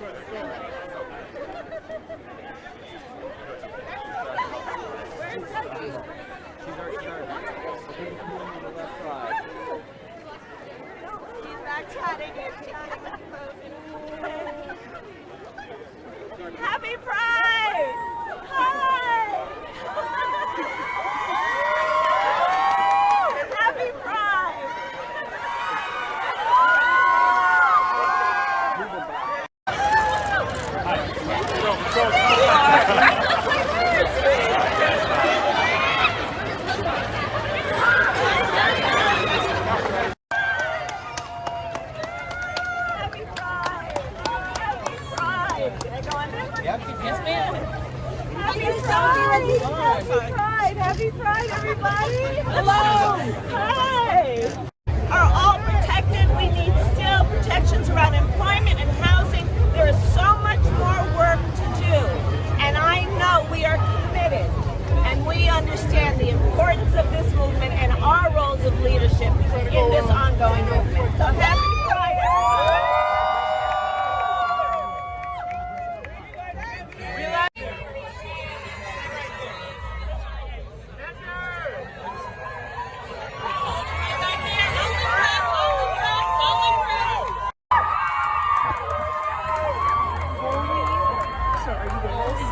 He's back chatting it. Happy Pride! Hi! Happy Pride! Happy Pride! Happy Pride! Can I Yes, ma'am. Happy Pride! Happy Pride! Happy Pride, everybody! Hello! Hi! Are all protected? We need still protections around employment and housing. There is so much more work to do. And I know we are committed and we understand the importance of this movement and our roles of leadership in this ongoing movement. So happy Pride, everybody!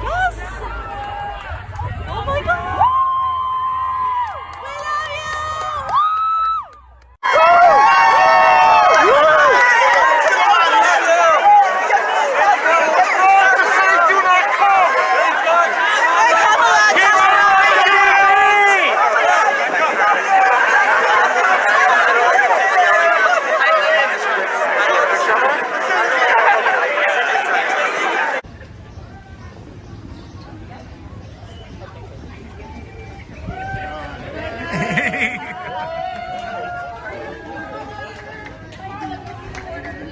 Yes! Oh my god! We love you! We love you!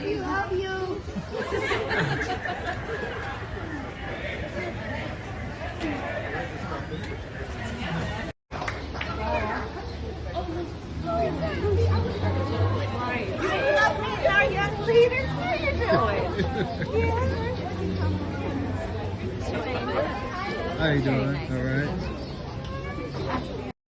You love me, our young leaders. How you doing? All right.